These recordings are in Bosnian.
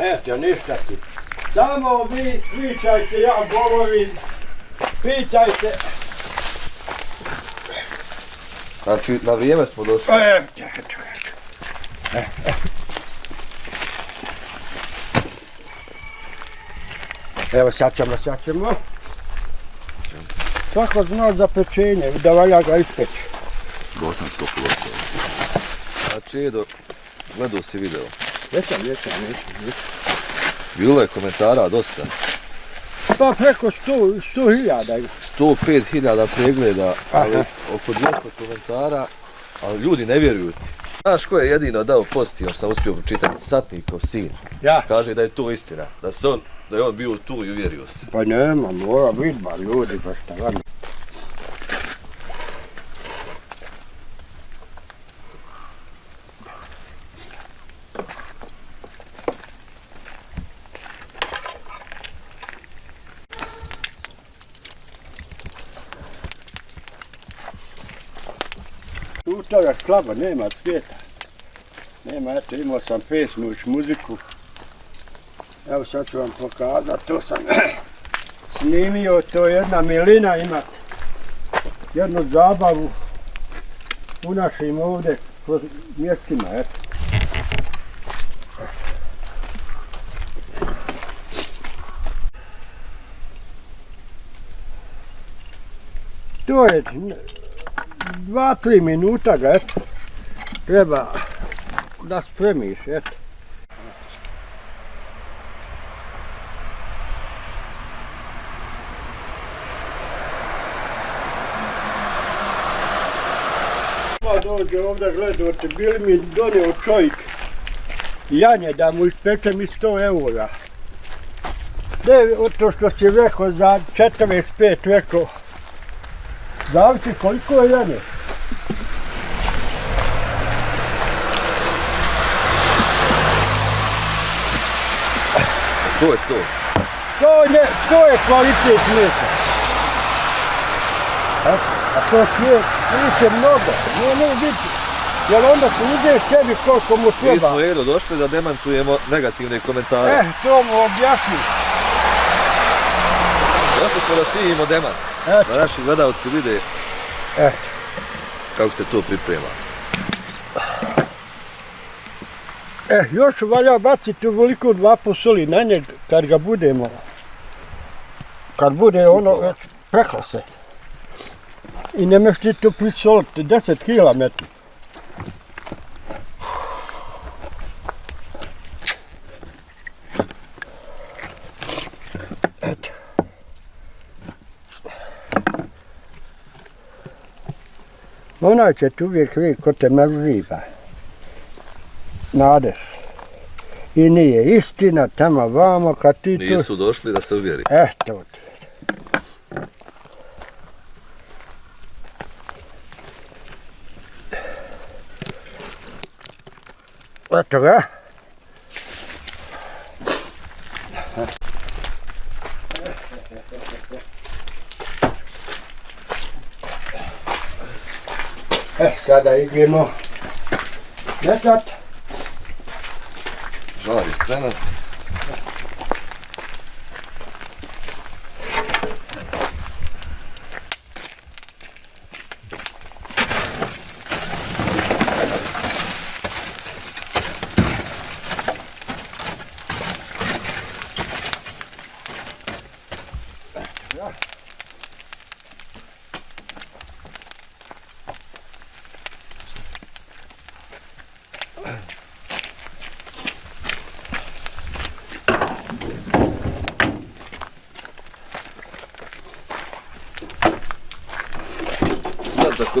Eto, ništa ti. Samo vi pričajte, ja govorim. Pitajte. Znači, na vrijeme smo došli. E, čekaj, čekaj. E, e. Evo sad ćemo, sad ćemo. Svako zna za pečenje, da valja ga ispeći. Bosansko pogotovo. Znači, Edo, gledao si video. Vjećam, vjećam, vjećam, vjećam. Bilo je komentara dosta. Pa preko 100 100 hiljada. 105.000 pregleda, ali oko 200 komentara, ali ljudi ne vjeruju ti. Znaš ko je jedino dao pozitivno što sam uspio pročitati? Satnikov sin. Ja. Kaže da je to istina, da se on, da je on bio tu i uvjerio se. Pa nema, mora biti ba ljudi, pa šta vam. Tu toga slabo, nema cvijeta. Nema, eto, imao sam pesmu, još muziku. Evo sad ću vam pokazati, to sam snimio, to je jedna milina ima jednu zabavu u našim ovdje kroz mjestima, eto. To je dva, tri minuta ga, eto, treba da spremiš, eto. Dođe ovdje gledate, bili mi donio čovjek janje da mu ispečem i 100 eura. Ne, to što si rekao za 45 rekao, zavisi koliko je janje. To je to. To je, to je kvalitet mesa. A, a to je, više mnogo, nije ne biti. Jer onda se uzeš sebi koliko mu Mi treba. smo Edo došli da demantujemo negativne komentare. Eh, to mu objasni. Zato smo da snimimo demant. Eto. Da naši gledalci vide kako se to priprema. eh, još valja baciti ovoliko dva posoli na njeg kad ga budemo. Kad bude ono već peklo se. I ne meš ti to prisoliti, 10 kila Onaj će ti uvijek vidjeti ko te mrziva. Nadeš. I nije istina, tamo vamo, kad ti tu... Nisu došli da se uvjeri. Eto ti. Eto ga. Sada idemo. Metat. Žar je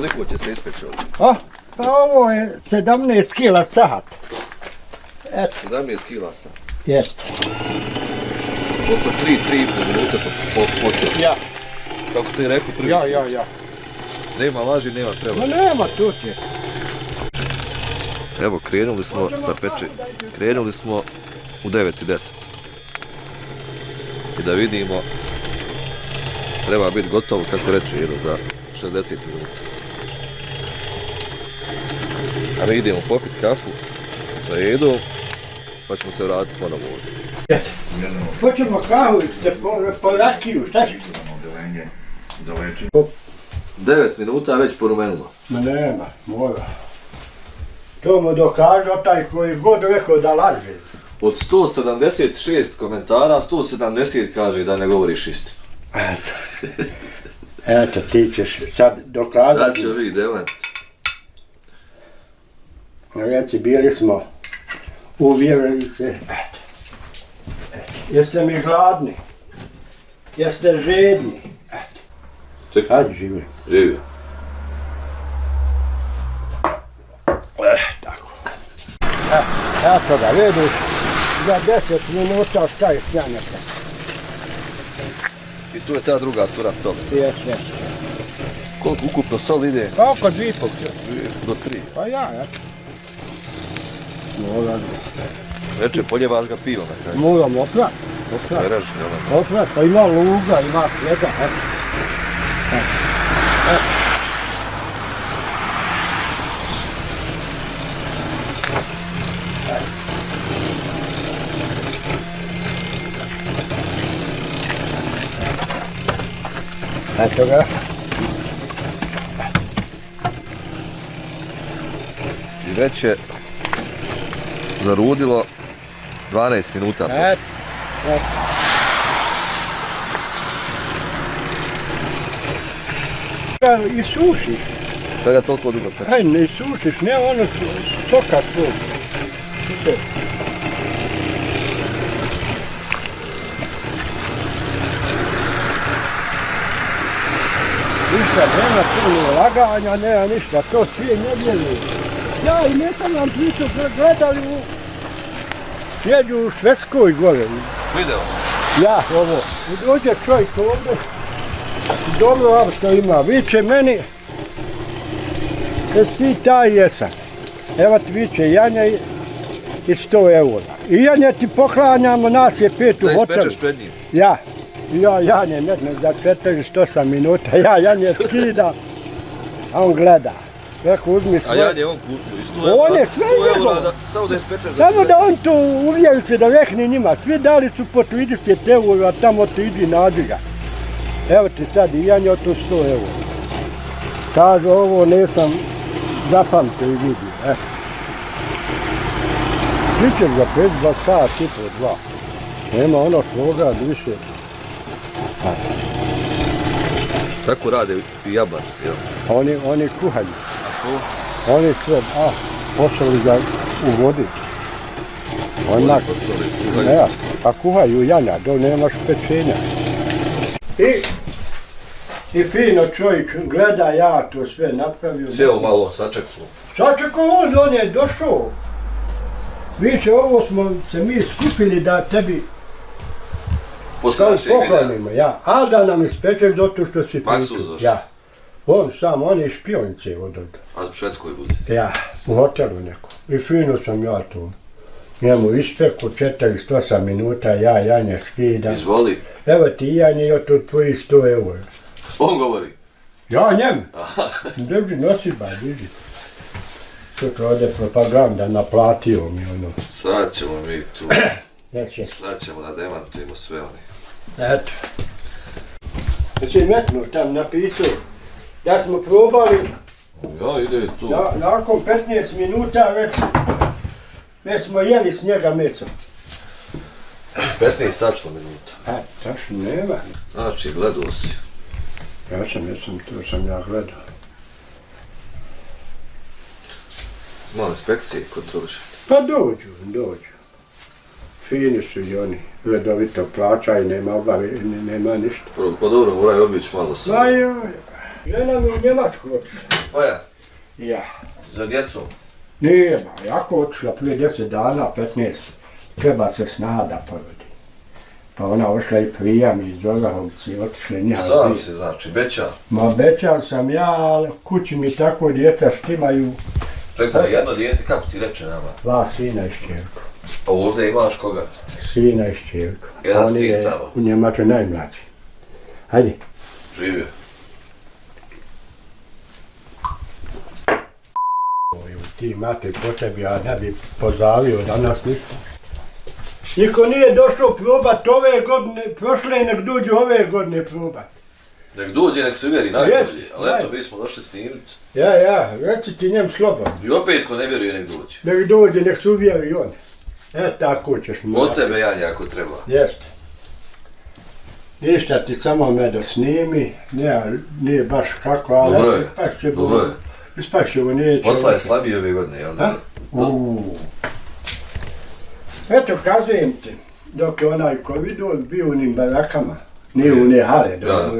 koliko će se ispeći ovdje? A, pa ovo je 17 kila sat. Eto, 17 kila sam. jest. Oko 3-3,5 minuta po, po, po to. Ja, Kako ste i rekli prvi. ja, ja, ja. Nema laži, nema treba. Ma nema tu ti. Evo, krenuli smo sa peče, krenuli smo u 9.10. I da vidimo, treba biti gotovo, kako reče Edo, za 60 minuta. A mi idemo popit kafu sa Edom pa ćemo se vratiti ponovo ovdje. Hoćemo kahu, ste po, po rakiju, šta ćeš? odelenje za lečenje. 9 minuta već porumenilo. Ma nema, mora. To mu dokaže taj koji god rekao da laže. Od 176 komentara, 170 kaže da ne govoriš istinu. Eto. Eto, ti ćeš sad Sad dokazati. će vi demant. Reci, bili smo uvjerili se. Jeste mi gladni? Jeste žedni? Čekaj, kad živi? živio. Eh, tako. E, eto ga, vidiš, za deset minuta šta je snjanjaka. I tu je ta druga tura soli. Sjeće. Koliko ukupno sol ide? Pa oko dvi pol. Do 3. Pa ja, eto. Moram, Reče, poljevaš ga pivo na kraju. moram oprat. Oprat. Raži, ono. Oprat, pa ima luga, ima svega, eto. Eto ga. I već je zarudilo 12 minuta. Ga I sušiš, Svega toliko dugo peče. aj ne sušiš, ne ono stoka svoj. Super. Ništa, nema tu ni laganja, nema ništa, to svi ne vjeruju. Ja i ne sam vam pričao, gledali u... Sjeđu u Švedskoj gore, Video. Ja, ovo, dođe čovjek ovdje, dobro auto ima, viče meni, jesi ti taj jesam. Evo ti viče, Janja i, i 100 eura. I Janja ti poklanjamo, nas je pet u Da hotelu. ispečeš pred njim. Ja, ja, Janje, ne znam, za 48 minuta, ja Janje skida, a on gleda. Rekao, uzmi A svoje. Jan je on kupio. i 100 On je sve 100 eura njegovo. da- Samo da za Samo da on to uvjeri se da vehne njima. Svi dali su po 30 eura, tamo ti idi nađi. Evo ti sad i ja njoj to 100 eura. Kaže ovo nisam zapamtio i vidio. E. Bićeš za 5, 2 sat i po dva. Nema ono svoga više. Tako rade i jabanci, jel? Oni, oni kuhaju. Su? Oni sve, a, poslali ga u vodi. Onak, Posoli, kuhaju. Ne, a kuhaju janja, do nemaš pečenja. I, i fino čovjek gleda, ja to sve napravio. Sjeo malo, sačekalo. Sad će ko on, on je došao. Viće, ovo smo se mi skupili da tebi Posle našeg videa. poklonimo, ja. A da nam ispečeš zato što si Maksuz pričao. došao. Ja. On sam, on je špionice od ovdje. A u Švedskoj bude. Ja, u hotelu neko. I fino sam ja tu. Njemu ispeku 48 minuta, ja janje skidam. Izvoli. Evo ti janje i od tu tvojih 100 eura. On govori. Ja njem. Drži, nosi ba, drži. Sutra ode propaganda, naplatio mi ono. Sad ćemo mi tu. Neće. Sad ćemo da demantujemo sve oni. Eto. Jesi metnuo tam napisao da smo probali, Ja, ide tu. da, nakon 15 minuta već, već smo jeli s njega meso. 15 tačno minuta. E, tačno nema. Znači, gledao si. Ja sam, ja sam, to sam ja gledao. Malo inspekcije kontroliš. Pa dođu, dođu. Fini su i oni, redovito plaćaju, nema obave, ne- nema ništa. Pa dobro, moraju obići malo sa. Ma joj, žena mi u Njemačku otišla. Pa ja, za djecom. Nije, ba, jako otišla prije 10 dana, 15, treba se snaga da porodi. Pa ona ošla i prijam iz Orahovci, otišli njiha. Sam se, znači, beća. Ma obećao sam ja, ali kući mi tako djeca štimaju, Čekaj, jedno dijete, kako ti reče nama? dva sina i šćerku. A ovdje imaš koga? Sina i šćerku. Jedan sin tamo. u Njemačkoj najmlađi. Hajde. Živio. Ti imate po tebi, ja ne bi pozavio danas ništa. Niko nije došao probat ove godine, prošle nek dođu ove godine probat. Nek dođe, nek se uvjeri najbolje, Jest, ali eto, mi smo došli snimit. Ja, ja, reci ti njem slobodno. I opet ko ne vjeruje, nek dođe. Nek dođe, nek se uvjeri on. E, tako ćeš mu. Od tebe, Janja, ako treba. Jeste. Ništa ti samo me da snimi, nije, nije baš kako, ali Dobro je, dobro je. Ispašće ovo neće. Posla je slabiji ove godine, jel da? Eto, kazujem ti, dok je onaj kovidor bio u onim barakama, nije u ne hale, Da,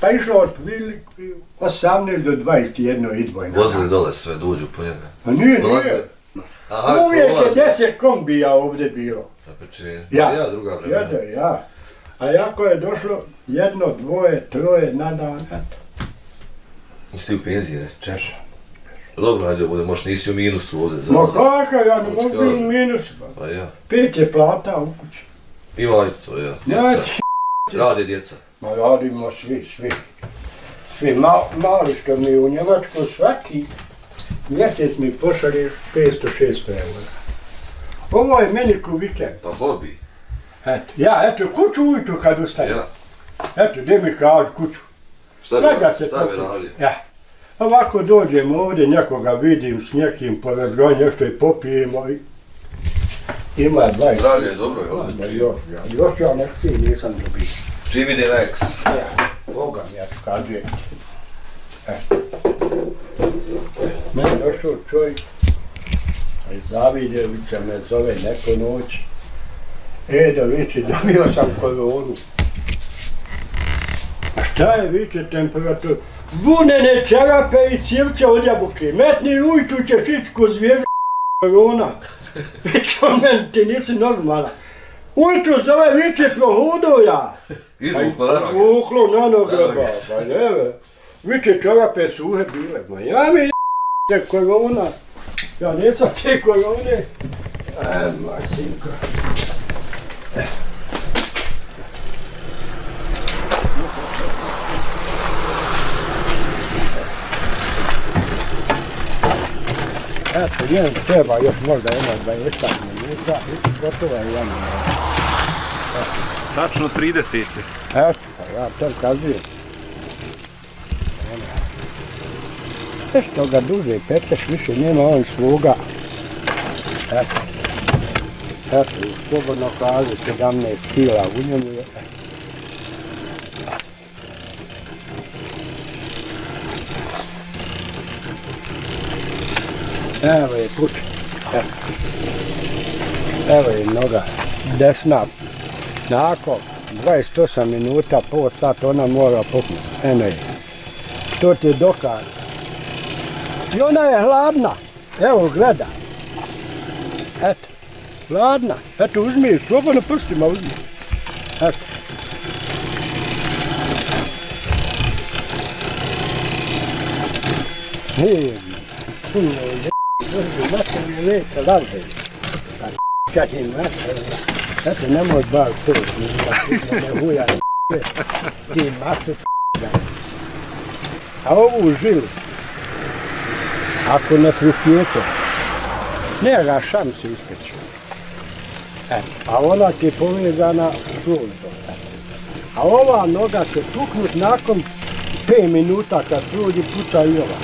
pa išlo od prilike 18 do 21 idvojna. Vozili dole sve, dođu po njega. A nije, nije. Aha, Uvijek je deset kombija ovdje bilo. Da pečenje. Ja. Ja, druga vremena. Jede, ja. A jako je došlo jedno, dvoje, troje na dan, eto. Ti u penziji, ne? Češa. Dobro, hajde, bude, možda nisi u minusu ovdje. za- Ma kakav, ja ne mogu biti u minus. pa. Ja. Pet je plata u kući. Ima i to, ja. Znači, Djeca. Rade djeca. Ma radimo svi, svi. Svi ma, mali što mi u Njemačku svaki mjesec mi pošalješ 500-600 eura. Ovo je meni ko vikend. Pa hobi. Eto, ja, eto, kuću ujutru kad ustajem. Ja. Eto, gdje mi kaži kuću. Šta bi, Svega se šta bi radio? Ja. Ovako dođem ovdje, nekoga vidim s nekim pored gonja, nešto i popijemo i ima 20. Zdravlje je dobro, jel da? još, ja, još ja nešto i nisam dobio. Čim eks. Ja, Boga mi ja ti. Eto. Meni došao čovjek, a iz Zavidjevića me zove neko noć. E, da viče, dobio sam koronu. Šta je viče temperatura? Vunene čarape i sirće od jabuke. Metni ujutru ćeš ići ko zvijezda korona. Viče on meni, ti nisi normalna. Ujutru zove viče prohudo ja. Izvukla na noge. Vuklo na noge, pa ne, Viče čarape suhe bile, ma ja mi je korona. Ja nisam te korone. E, ma sinko. Eto, jedan treba još možda jedna 20 minuta i gotovo je jedan. Tačno 30. Eto, pa ja to kazujem. Nešto ga duže, peteš više nema on svoga. Eto. Eto, slobodno kaže 17 kila u njemu je. Evo je put. Evo. Evo je noga. Desna nakon 28 minuta, pol sat ona mora puknuti. Eno je. To ti je dokaz. I ona je hladna. Evo, gleda. Eto. Hladna. Eto, uzmi, slobodno prstima uzmi. Eto. Hey, puno je, je, leta, lavde. Kad je mater, eto, nemoj bar to, ne huja, ti mater, a ovu žilu, ako ne prisjete, ne ga šanse ispeći. E, a ona ti je povezana žulto. E. A ova noga će tuknut nakon 5 minuta kad prođe puta i ova.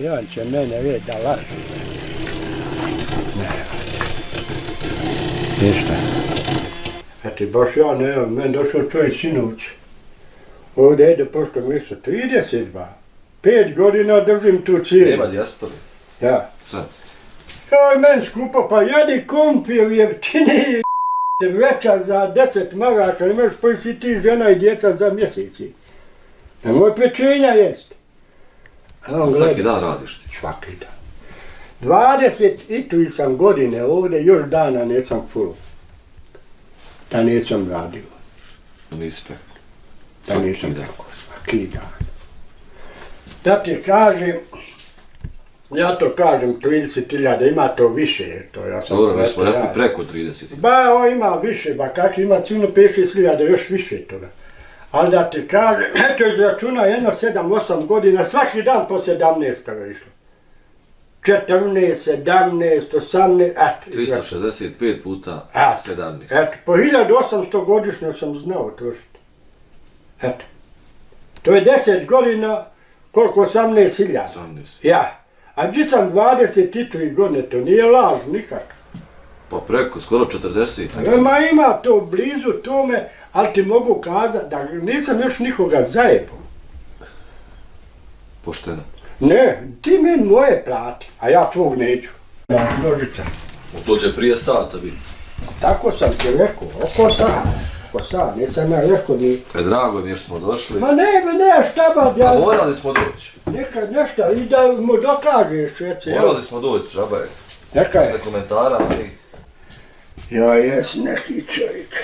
I on će mene vidjeti da laže. Ne. Ništa. Eto, baš ja ne, meni došao čovjek sinoć. Ovdje ide pošto mjesto 32. Pet godina držim tu cijelu. Nema dijaspore. Ja. Sad. Oj, men skupo, pa jedi kompir jeftiniji veća za 10 maraka, ne možeš pojesti ti žena i djeca za mjeseci. Nemoj pečenja jest. On Svaki dan radiš ti. svaki dan. 20 i tu sam godine ovdje, još dana nisam full. Da nisam radio, Nisi pe. da nisam tako, svaki dan. Da ti kažem, ja to kažem 30.000, ima to više, to ja sam Dobro, mi smo rekli preko 30. Ba, o, ima više, ba kak ima 5-6 hiljada, još više toga. Ali da ti kažem, eto izračuna jedno 7-8 godina, svaki dan po 17 kada je išlo. 14, 17, 18, eto. izračuna. 365 puta Eto, 17. Eto, po 1800 godišnjo sam znao trošiti. Eto. To je 10 godina, koliko 18 hiljada. 18. Ja. A gdje sam 23 godine, to nije laž nikak. Pa preko, skoro 40. Ma ima to blizu tome, ali ti mogu kazati da nisam još nikoga zajebao. Pošteno. Ne, ti meni moje plati, a ja tvog neću. Da, nožica. To će prije sata biti. Tako sam ti rekao, oko sad. Oko sad, nisam ja rekao ni... E, drago mi je jer smo došli. Ma ne, ma ne, šta ba, A ja... morali smo doći. Neka nešto, i da mu dokažeš, reci. Morali smo doći, žaba je. Neka je. Sve komentara, ali... Ja jes neki čovjek.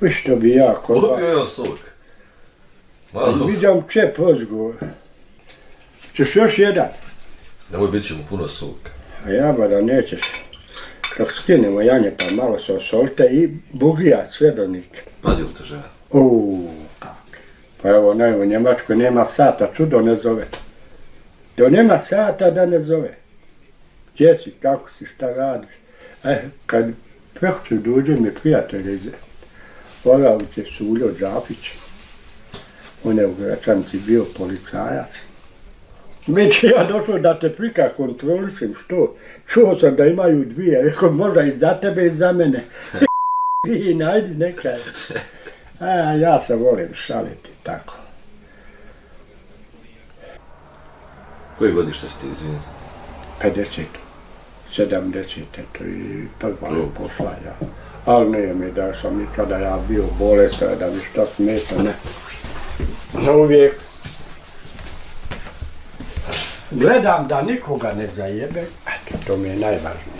Vi što bi ja kod vas... Popio je sok. Malo. Vidim čep ozgovor. Češ još jedan? Nemoj, bit će mu puno soka. A ja ba da nećeš. Dok skinemo janje pa malo se osolite i bugija srebrnik. Pazi li te žena? Uuu, pa evo ne, u Njemačkoj nema sata, čudo ne zove. Do nema sata da ne zove. Gdje si, kako si, šta radiš? E, kad prehću dođe mi prijatelj iz Oravice Suljo Đapić, on je u Gračanci bio policajac. Će ja došao da te prika kontrolišem, što? Čuo sam da imaju dvije, rekao možda i za tebe i za mene. I najdi nekaj. A ja se volim šaliti tako. Koje godište si ti, izvini? 50. 70. to i prva je ja. Ali nije mi da sam nikada ja bio bolestan, da mi što smeta, ne. Za uvijek. Gledam da nikoga ne zajebe, eto, to mi je najvažnije.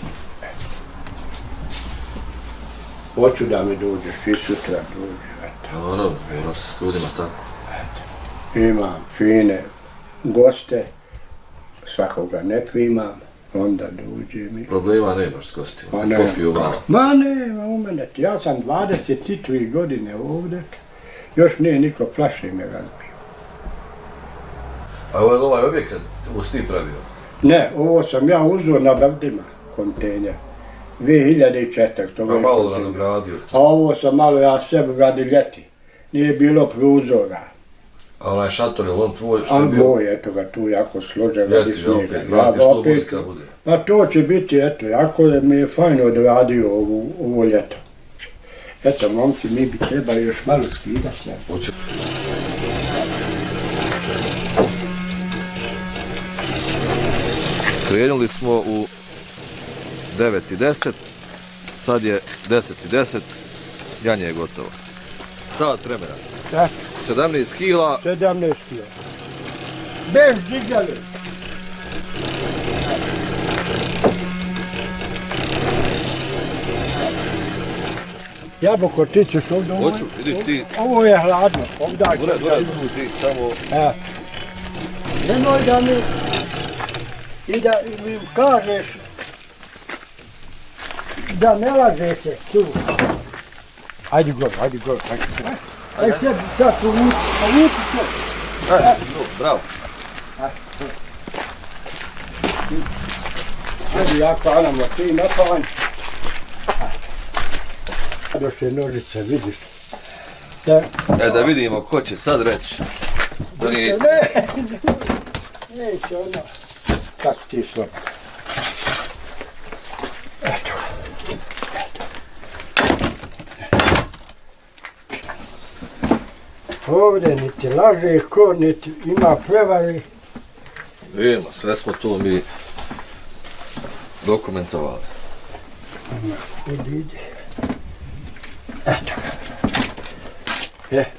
Hoću da mi dođeš i sutra dođe, eto. Naravno, mora se s ljudima tako. imam fine goste, svakoga ne primam, onda dođe mi. Problema nemaš s gostima, Pa ne. popiju malo. Ma ne, u mene, ja sam 23 godine ovdje, još nije niko flaše me razbio. A ovaj, ovaj objekat, ovo si ti pravio? Ne, ovo sam ja uzeo na Brdima, kontejner. 2004. To Pa je malo nadogradio. A ovo sam malo ja sebi radi ljeti. Nije bilo prozora. A onaj šator, je li on tvoj što je bio? boj, eto ga tu jako složeno. Ljeti ga opet, vrati što muzika bude. Pa to će biti, eto, jako je mi je fajno odradio ovu, ovo ljeto. Eto, momci, mi bi trebali još malo skidati. Hoće. Krenuli smo u 9.10, sad je 10.10, janje je gotovo. Sat vremena. Da. 17 kila, 17 kilo. Bez žigale. Jabuko, ti ćeš ovdje ovo- hoću, vidiš ti, Ovo je hladno, ovdje. Dure, dure, ti samo E. Nemoj da mi i da mi kažeš da ne laže se tu. Ajde gore, ajde gore, ajde gore. Ajde sad, sad povuci, povuci se. E, bravo. Ajde, ja klanamo, ti ne je nožice, vidiš. Da, E, da vidimo ko će sad reći. Da nije isto. ne, neće ona. Kako ti slobodan. Eto. Ovdje niti laže ko, niti ima prevari. Vidimo, sve smo to mi dokumentovali. Idi, idi. Eto ga. Je.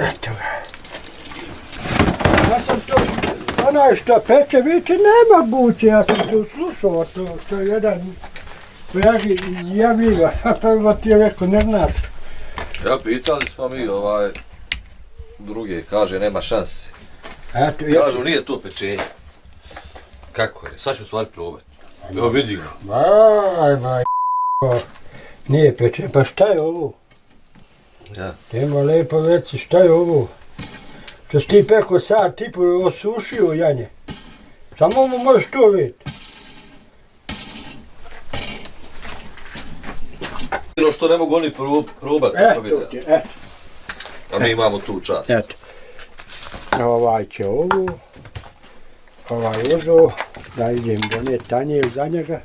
Eto ga. Ja sam to, onaj što peče, vidite, nema buće, ja sam to slušao, to, to je jedan Javi, javi ga, prvo ti je rekao, ne znaš. Ja pitali smo mi ovaj druge, kaže nema šanse. Eto, ja, Kažu nije to pečenje. Kako je? Sad ćemo stvari probati. Evo vidimo. Vaj, vaj, Nije pečen, pa šta je ovo? Ja. Nema lepo reci, šta je ovo? Što si ti peko sad, ti po osušio janje. Samo mu možeš to vidjeti. Jedino što ne mogu oni prob, probati, E, to to vidjeti. ti, eto, A mi imamo tu čast. eto. Ovaj će ovu, ovaj uzo, da idem donijeti tanje za njega,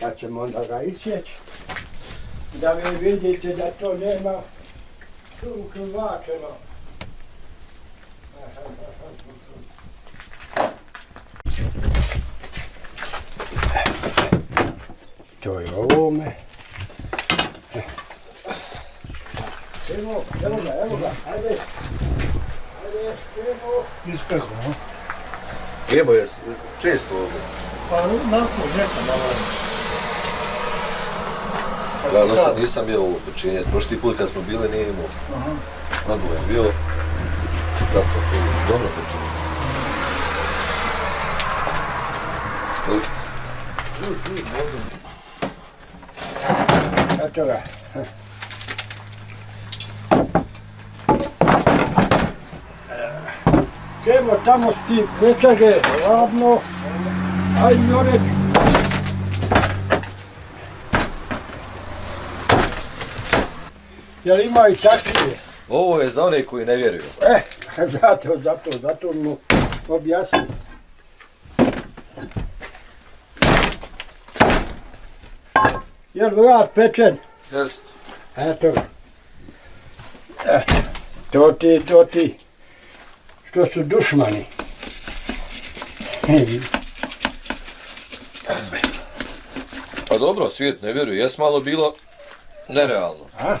pa ćemo onda ga isjeći. Da vi vidite da to nema tu krvačeno. To je ovome. Evo, evo ga, evo ga, ajde. Ajde, evo. Ispeko, no? Evo je često ovdje. Pa nakon nekada, ali... Da, do sad nisam bio ovo pečenje. Prošli put kad smo bili nije imao. Aha. Radovan bio. Sad smo to dobro pečenje. Eto ga. Čemo tamo sti pečage, ladno. Aj Jorek. Jel ima i takvije? Ovo je za one koji ne vjeruju. E, zato, zato, zato mu objasnim. Jel vrat pečen? Jest. Eto ga. Eto, to ti, to ti. Što su dušmani. Pa dobro, svijet ne vjeruje. Jes malo bilo nerealno. A?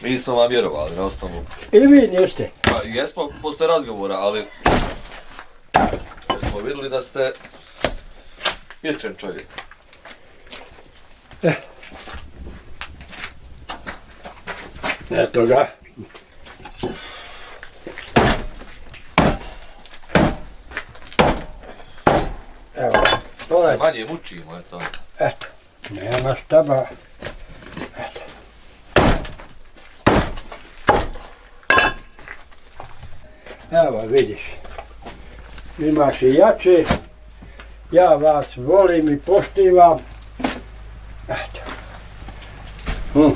Mi smo vam vjerovali na osnovu. I vi niste. Pa jesmo posle razgovora, ali jer smo vidjeli da ste iskren čovjek. Eto ga. Evo, Se ovaj, manje mučimo, eto. eto, nema štaba. Eto. Evo, vidiš. Imaš i jače. Ja vas volim i poštivam. Eto. Hm.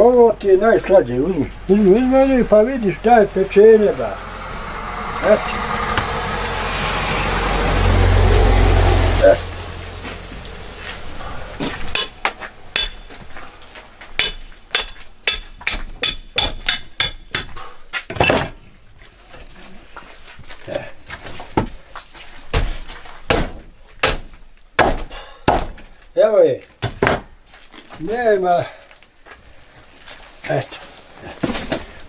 Ovo ti je najslađe, uzmi. Uzmi, uzmi, pa vidiš šta je pečenje, ba. Eto. Evo je. Nema. Eto.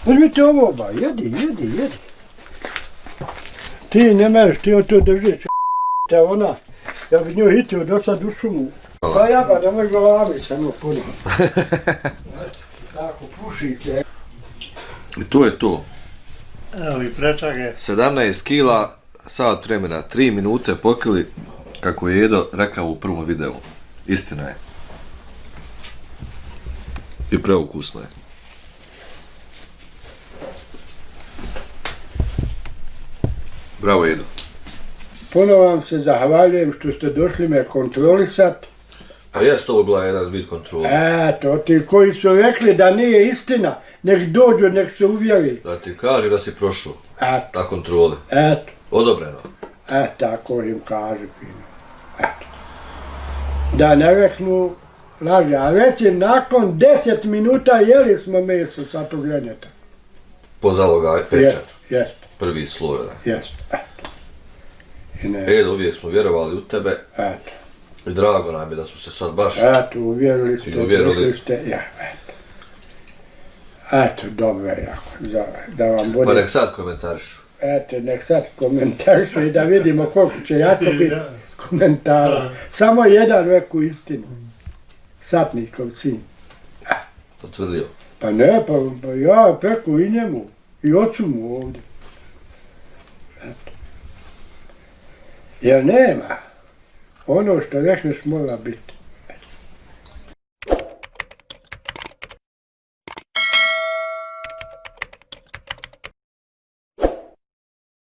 Uzmite ovo ba, jedi, jedi, jedi. Ti ne mereš, ti od to držiš. Te ona, ja bi nju hitio do sad u šumu. Pa ja pa da moj glavi samo puno. Eto, Tako, puši se. I to je to. Evo i prečage. 17 kila, sat vremena, 3 minute pokili, kako je Edo rekao u prvom videu. Istina je. I preukusno je. Bravo Edo. Puno vam se zahvaljujem što ste došli me kontrolisat. A jest ovo bila jedan vid kontrola. Eto, ti koji su rekli da nije istina, nek dođu, nek se uvjeri. Da ti kaže da si prošao Eto, na kontrole. eto. Odobreno. E, tako im kaže fino. Eto. Da ne reknu laže, a već je nakon 10 minuta jeli smo meso sa tog ljenjeta. Po zaloga pečat. Jest, Prvi sloj. onaj. jest, eto. I ne, Edo, uvijek smo vjerovali u tebe eto, i drago nam je da smo se sad baš... eto, uvjerili ste, uvjerili. ste, ja, eto. Eto, dobro je jako, za, da vam Pa bude, nek sad komentarišu. eto, nek sad komentarišu i da vidimo koliko će jako biti komentara. Samo jedan reku istinu. Satnikov sin. Potvrdio. Pa ne, pa, pa ja peku i njemu. I ocu mu ovdje. Jer nema. Ono što rekneš mora biti.